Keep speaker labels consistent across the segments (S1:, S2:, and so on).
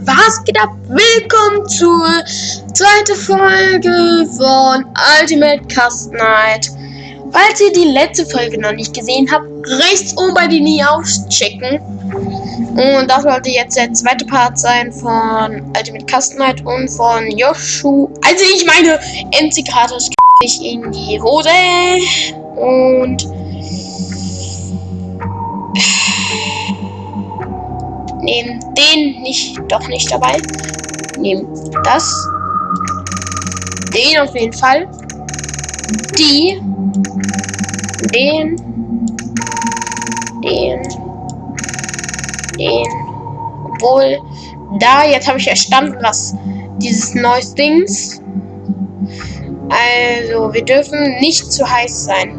S1: was geht ab? Willkommen zur zweiten Folge von Ultimate Cast Night. Falls ihr die letzte Folge noch nicht gesehen habt, rechts oben bei den News checken. Und das sollte jetzt der zweite Part sein von Ultimate Cast Night und von Yoshu. Also ich meine, MC Kratos ich in die Hose. Und nehmen den nicht, doch nicht dabei. Nehmen das. Den auf jeden Fall. Die. Den. Den. Den. Obwohl, da, jetzt habe ich erstanden, was dieses neues Dings. Also, wir dürfen nicht zu heiß sein.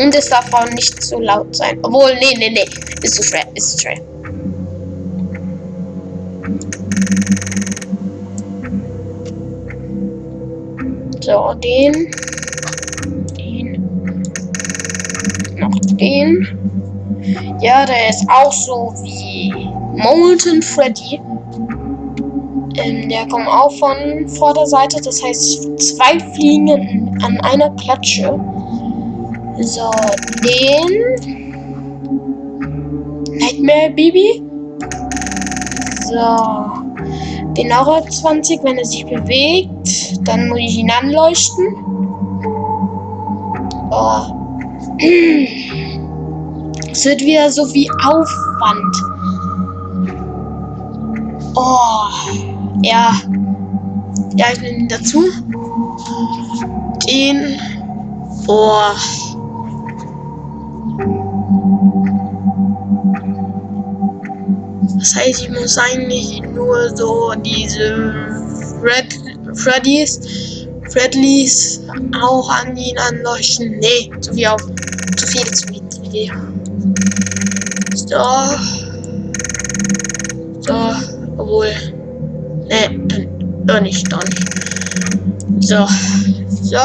S1: Und es darf auch nicht zu laut sein. Obwohl, nee, nee, nee. Ist zu schwer, ist zu schwer. So, den. Den. Noch den. Ja, der ist auch so wie Molten Freddy. Ähm, der kommt auch von Vorderseite. Das heißt, zwei Fliegen an einer Klatsche. So, den. Nightmare Baby. So. Den Aura 20, wenn er sich bewegt, dann muss ich ihn anleuchten. Oh. Es wird wieder so wie Aufwand. Oh. Ja. Ja, ich nehme ihn dazu. Den. Oh. Das heißt, ich muss eigentlich nur so diese Fred Freddys, Fredleys auch an ihn anleuchten. Nee, zu viel auf. Zu viel, zu viel. So. So, obwohl. Nee, dann doch nicht, doch nicht. So. So.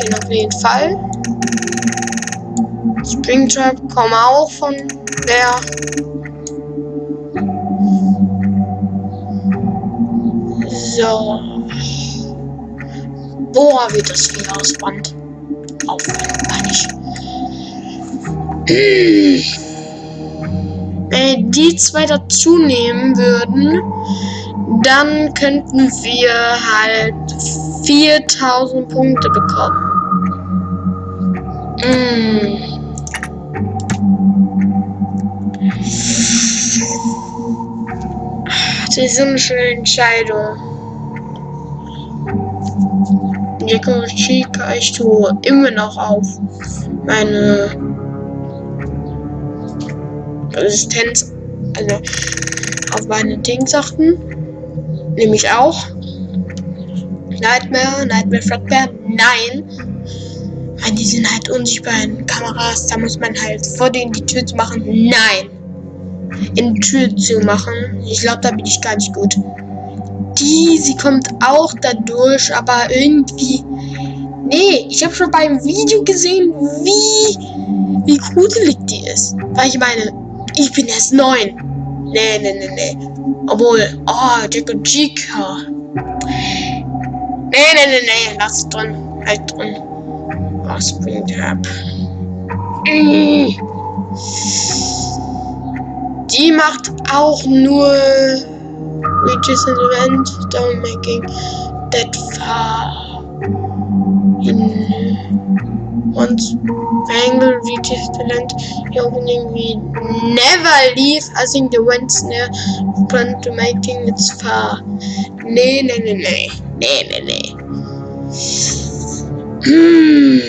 S1: Den auf jeden Fall. Springtrap kommen auch von der So. Boah, wird das viel Auswand. Aufwand, meine ich. Wenn die zwei dazu nehmen würden, dann könnten wir halt 4000 Punkte bekommen. Mm. Das ist eine schöne Entscheidung. Chica, ich tue immer noch auf meine Resistenz, also auf meine Dingsachen. Nämlich auch Nightmare, Nightmare Fredbear, nein. Weil die sind halt unsichtbar in Kameras, da muss man halt vor denen die Tür zu machen. Nein. In die Tür zu machen. Ich glaube, da bin ich gar nicht gut die, sie kommt auch dadurch, aber irgendwie. Nee, ich habe schon beim Video gesehen, wie, wie gruselig die ist. Weil ich meine, ich bin erst neun. Nee, nee, nee, nee. Obwohl, oh, Jack und Chica. Nee, nee, nee, nee, lass drin. Halt drin. Oh, Springtrap. Die macht auch nur reaches an event down making that far in once angle reaches the land the opening we never leave. I think the wind's near front to making it far. Nee nee nee nee nee nee nee hm.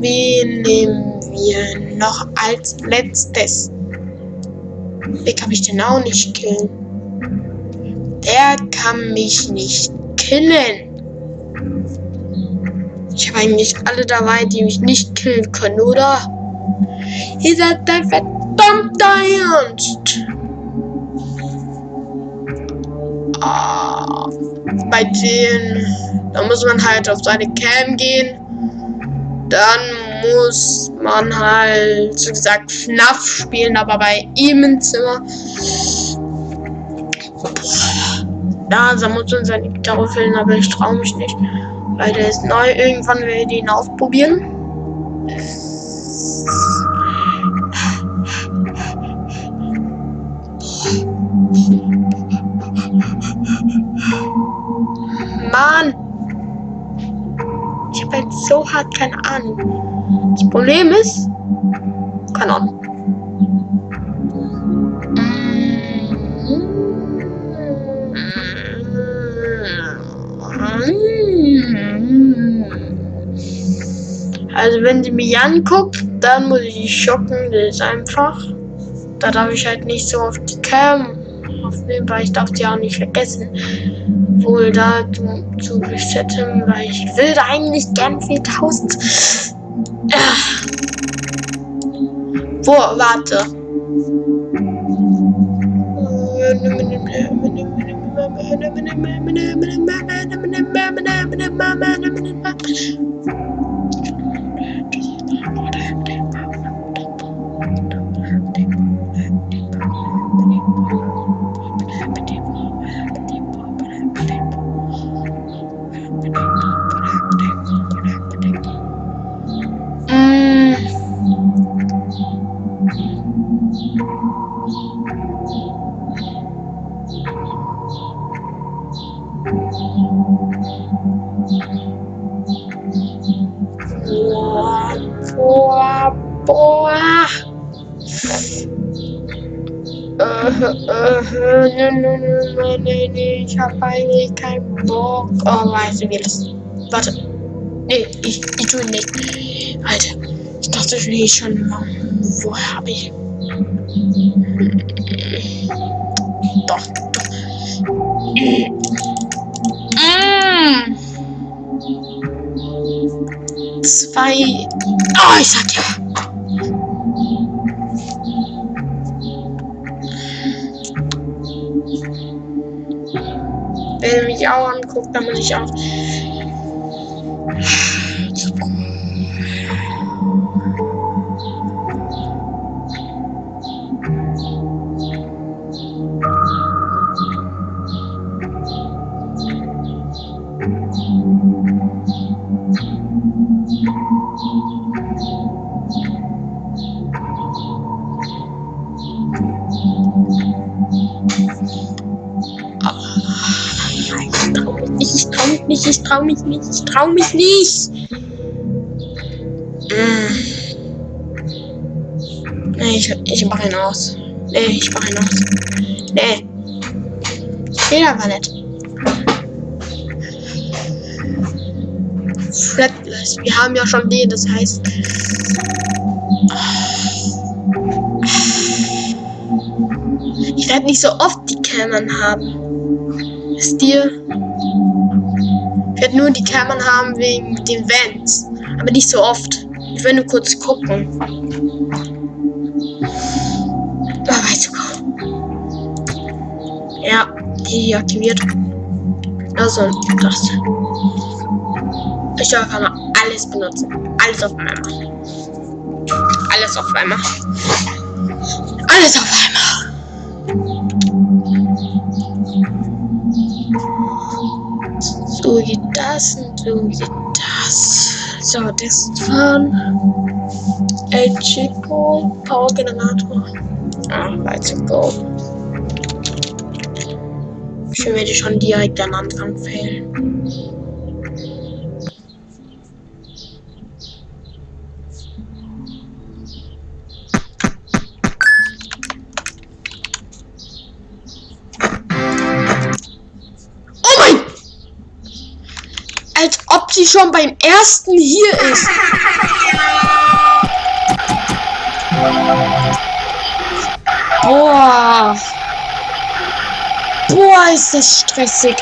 S1: Wen nehmen wir noch als letztes? Wie kann ich den auch nicht killen? Der kann mich nicht killen. Ich habe eigentlich alle dabei, die mich nicht killen können, oder? Ihr seid dein verdammter Ernst. Ah, bei denen, da muss man halt auf seine Cam gehen. Dann muss man halt, so gesagt, FNAF spielen, aber bei ihm im Zimmer. Da muss man seine Gitarre füllen, aber ich traue mich nicht. Weil der ist neu. Irgendwann werde ich ihn ausprobieren. Mann! Ich habe halt so hart keine Ahnung. Das Problem ist, keine Ahnung. Also wenn sie mich anguckt, dann muss ich schocken. Das ist einfach. Da darf ich halt nicht so auf die Cam aufnehmen, weil ich darf sie auch nicht vergessen. Wohl da zu, resetten, weil ich will da eigentlich gern 4000. Äh. Boah, warte. nee, nee, nee, ich hab eigentlich keinen Bock. Oh, weißt du, wie das. Warte. Nee, ich, ich tue nicht. Alter, ich dachte ich schon. Woher habe ich. Doch, doch. Mm. Zwei. Oh, ich sag ja. Mich auch muss ich auch. nicht, ich trau mich nicht, ich trau mich nicht. Hm. Nee, ich, ich mach ihn aus. Nee, ich mach ihn aus. Nee. Jeder war nett. Flatless. Wir haben ja schon den, das heißt. Ich werde nicht so oft die Cameron haben. Wisst ihr? Werde nur die Kammern haben wegen den Vents. Aber nicht so oft. Ich will nur kurz gucken. Ah, weißt du Ja, die aktiviert. Also, das. Ich darf einfach mal alles benutzen. Alles auf einmal. Alles auf einmal. Alles auf einmal. So geht das und geht das. So, das fahren. El Chico, Power Generator. Ah, let's go. Schön werde ich schon direkt am Anfang fehlen. Sie schon beim ersten hier ist. Boah. Boah, ist das stressig.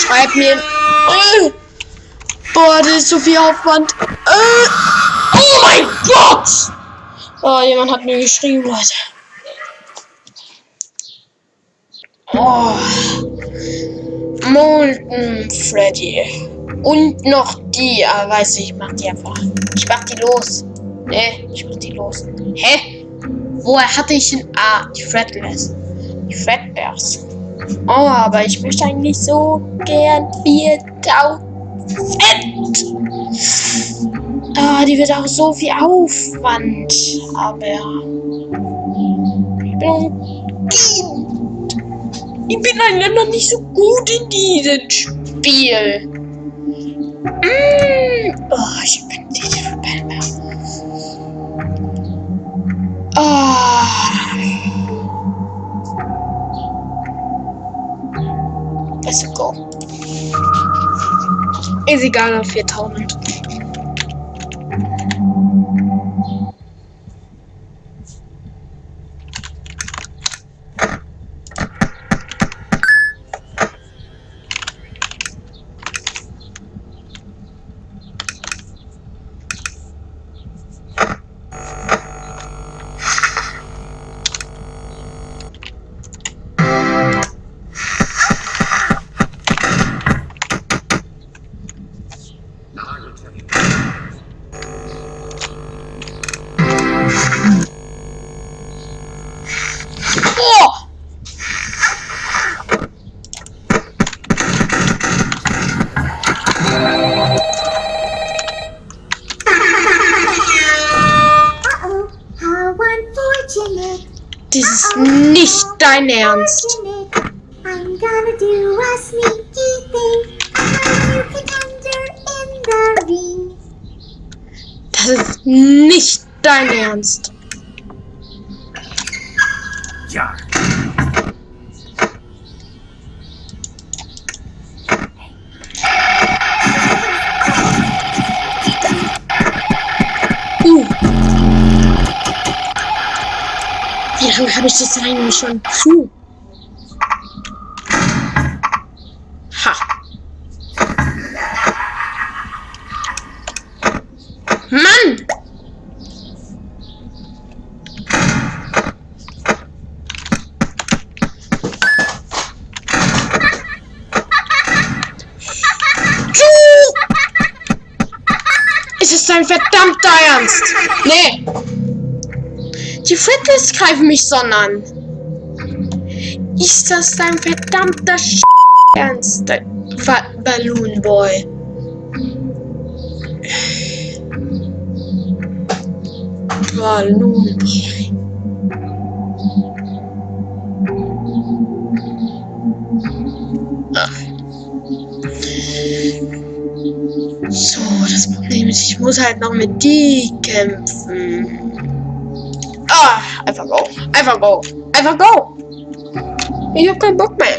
S1: Schreibt mir. Oh, Boah, das ist so viel Aufwand. Äh, oh mein Gott! Oh, jemand hat mir geschrieben, Leute. Oh. Molten Freddy. Und noch die. Ah, weiß ich, ich mach die einfach. Ich mach die los. Ne, ich mach die los. Hä? Woher hatte ich denn. Ah, die Fretless. Die Fredbears. Oh, aber ich möchte eigentlich so gern 4000 Fett. Ah, die wird auch so viel Aufwand. Aber ich bin Kind. Ich bin leider noch nicht so gut in diesem Spiel. Mm. Oh, ich bin diese Verbände. Ah. Let's go. Ist egal auf 4000. nicht dein Ernst.
S2: Ja.
S1: Uh. Wie lange habe ich das eigentlich schon zu? Ha. Mann! Du! Es ist dein verdammter Ernst! Nee! Die Frittles greifen mich sonn an. Ist das dein verdammter Sch Ernst, Fa Balloon Boy? Balloon Boy. So, das Problem ist, ich muss halt noch mit die kämpfen. Ah, einfach go. Einfach go. Einfach go. Ich hab keinen Bock mehr.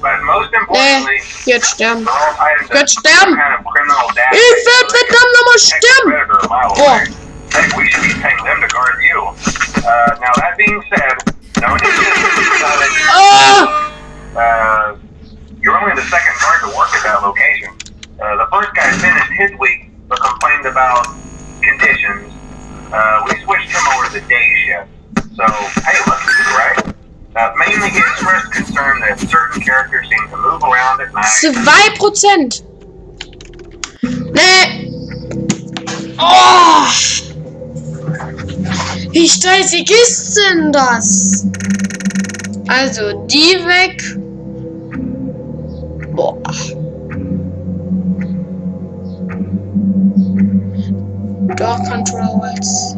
S2: But most importantly, nee,
S1: jetzt sterben.
S2: Jetzt
S1: sterben! Ich will nochmal sterben!
S2: Oh. Uh, ah! Uh, you're only the second guard to work at that location. Uh, the first
S1: guy
S2: finished his week, but complained about conditions. Uh, we switched him over to the day shift. So, hey, look, right? Night.
S1: 2%. Nee. Oh. Wie stressig ist denn das? Also, die weg. Boah. Door Controls.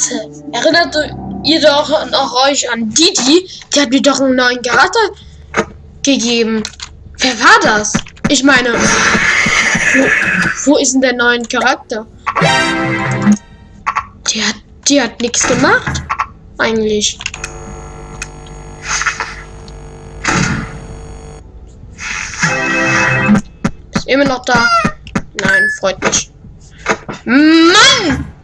S1: Warte, erinnert ihr doch noch euch an Didi? Die hat mir doch einen neuen Charakter gegeben. Wer war das? Ich meine, wo, wo ist denn der neue Charakter? Die hat, die hat nichts gemacht. Eigentlich. Ist immer noch da. Nein, freut mich. Mann!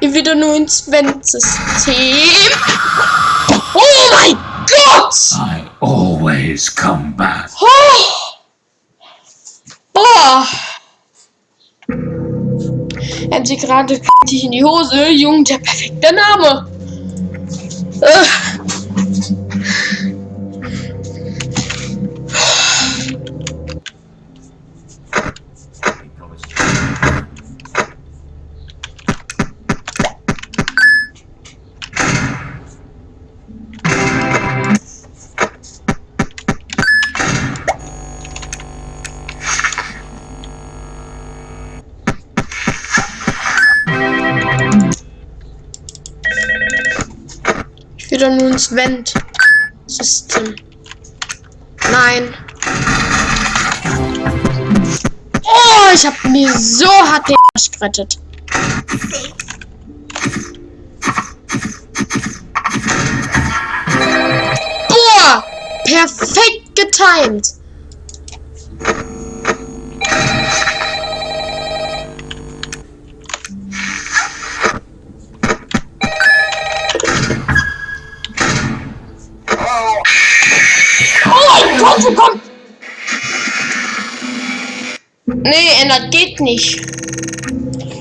S1: Wieder nur ins Vent-System. Oh mein Gott!
S3: I always come back.
S1: Oh. Boah! Hat sie gerade dich in die Hose. Jung, der perfekte Name. Äh. Ins Vent-System. Nein. Oh, ich hab mir so hart den Arsch gerettet. Boah! Perfekt getimed. Nee, ändert geht nicht.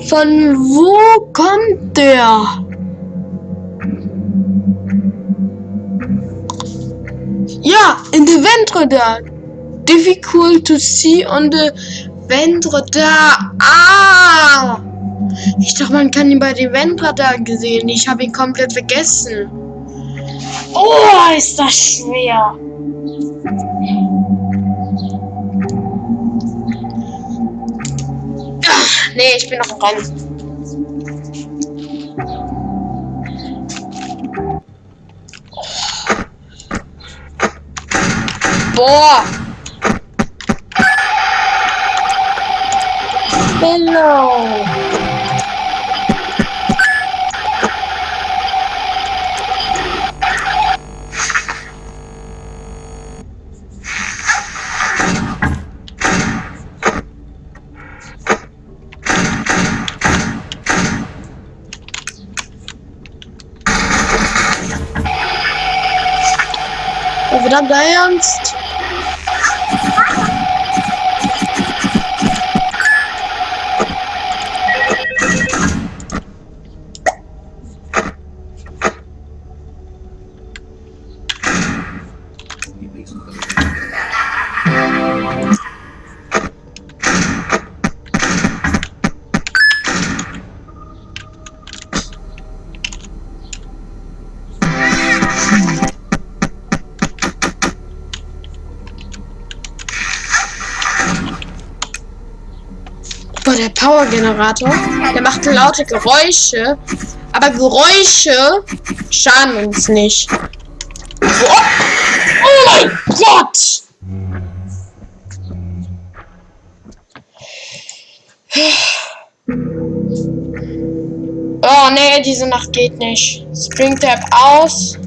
S1: Von wo kommt der? Ja, in the ventre da. Difficult to see on the ventre da. Ah! Ich dachte, man kann ihn bei dem da gesehen. Ich habe ihn komplett vergessen. Oh, ist das schwer. Nee, ich bin noch Rennen. Boah. Hello. Oh, verdammt der Powergenerator, der macht laute Geräusche, aber Geräusche schaden uns nicht. Boah. Oh mein Gott! Oh nee, diese Nacht geht nicht. Spring Tab aus.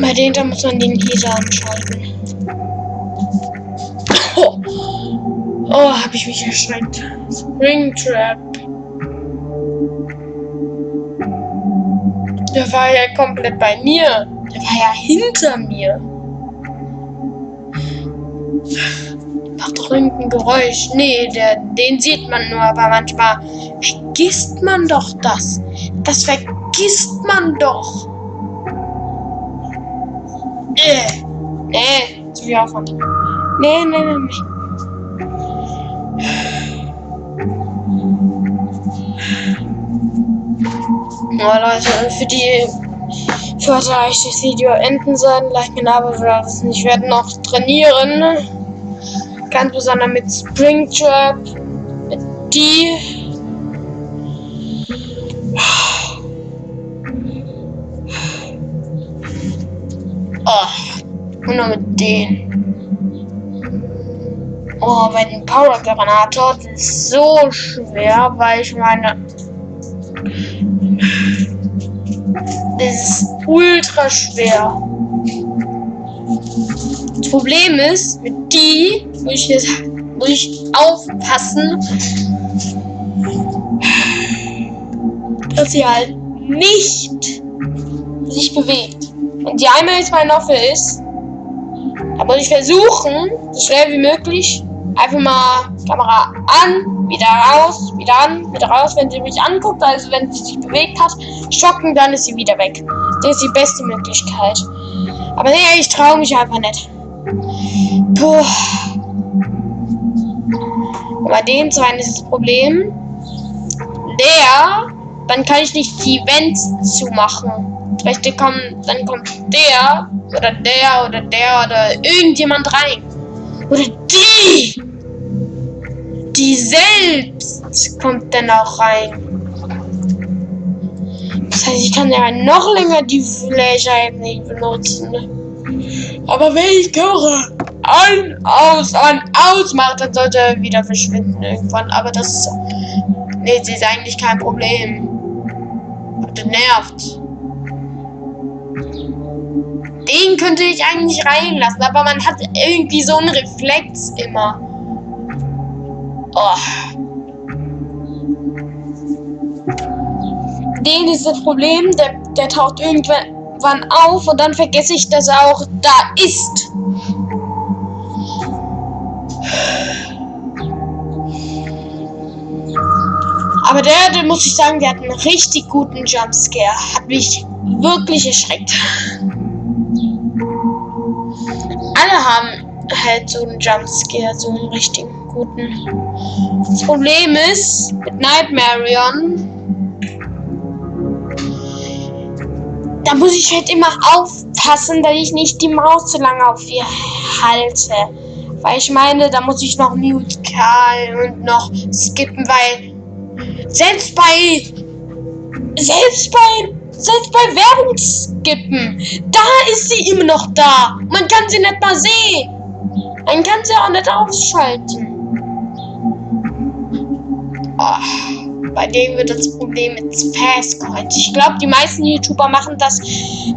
S1: Bei denen da muss man den Heater anschalten. Oh, oh habe ich mich erschreckt. Springtrap. Der war ja komplett bei mir. Der war ja hinter mir. Macht doch irgendein Geräusch. Nee, der, den sieht man nur, aber manchmal vergisst man doch das. Das vergisst man doch. Äh, nee, zu viel Aufwand. Nee, nee, nee, nee. Oh Leute, für die für heute ich das Video enden sollen. Like mir aber vergessen. Ich werde noch trainieren. Ganz besonders mit Springtrap. Die. Und nur mit denen. Oh, bei den Power Granator das ist so schwer, weil ich meine. Das ist ultra schwer. Das Problem ist, mit die muss ich jetzt muss ich aufpassen, dass sie halt nicht sich bewegt. Und die einmal jetzt meine Waffe ist, da muss ich versuchen, so schnell wie möglich, einfach mal Kamera an, wieder raus, wieder an, wieder raus, wenn sie mich anguckt, also wenn sie sich bewegt hat, schocken, dann ist sie wieder weg. Das ist die beste Möglichkeit. Aber nee, ich traue mich einfach nicht. Puh. Und bei dem zweiten ist das Problem, der, dann kann ich nicht die Vents zumachen. Vielleicht kommen, dann kommt der oder der oder der oder irgendjemand rein. Oder die! Die selbst kommt dann auch rein. Das heißt, ich kann ja noch länger die Fläche nicht benutzen. Aber wenn ich Kamera an, aus, an, aus mache, dann sollte er wieder verschwinden irgendwann. Aber das nee, das ist eigentlich kein Problem. Das nervt. Den könnte ich eigentlich reinlassen, aber man hat irgendwie so einen Reflex immer. Oh. Den ist das Problem, der, der taucht irgendwann auf und dann vergesse ich, dass er auch da ist. Aber der, der muss ich sagen, der hat einen richtig guten Jumpscare. Hat mich wirklich erschreckt. Alle haben halt so einen Jumpscare, so einen richtigen guten. Das Problem ist, mit Nightmarion, da muss ich halt immer aufpassen, dass ich nicht die Maus zu lange auf ihr halte. Weil ich meine, da muss ich noch Mute Call und noch skippen, weil selbst bei selbst bei selbst bei Werbung skippen, da ist sie immer noch da. Man kann sie nicht mal sehen. Man kann sie auch nicht ausschalten. Oh, bei dem wird das Problem mit Fast Coins. Ich glaube, die meisten YouTuber machen das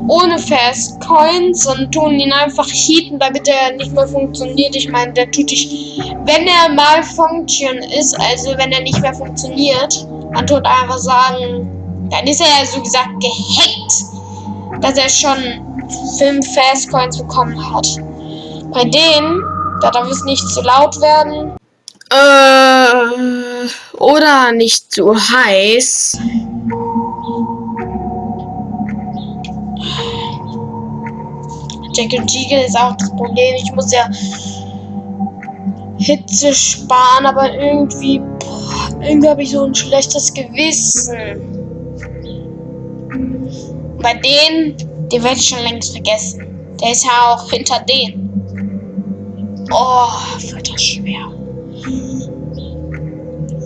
S1: ohne Fast Coins und tun ihn einfach heaten, damit er nicht mehr funktioniert. Ich meine, der tut dich, wenn er mal Function ist, also wenn er nicht mehr funktioniert, man tut einfach sagen, dann ist er ja so gesagt gehackt, dass er schon fünf Fast Coins bekommen hat. Bei denen, da darf es nicht zu laut werden. Äh, oder nicht zu heiß. Jack und Jiggle ist auch das Problem. Ich muss ja Hitze sparen, aber irgendwie, boah, irgendwie habe ich so ein schlechtes Gewissen. Bei denen, den werde ich schon längst vergessen. Der ist ja auch hinter denen. Oh, wird das schwer.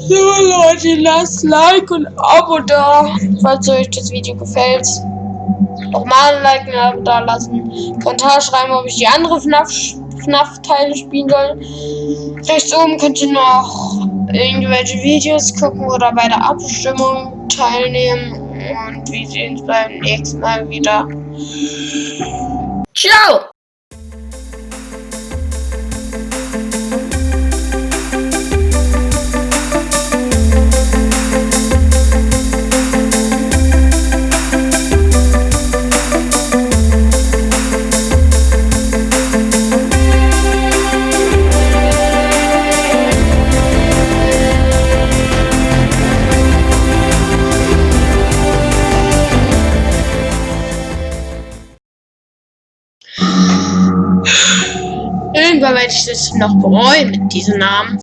S1: So Leute, lasst Like und Abo da, falls euch das Video gefällt. Nochmal ein Like und ein Abo da lassen. Kommentar schreiben, ob ich die andere FNAF-Teile spielen soll. Rechts oben könnt ihr noch irgendwelche Videos gucken oder bei der Abstimmung teilnehmen. Und wir sehen uns beim nächsten Mal wieder. Ciao! Werde ich das noch bereuen mit diesem Namen.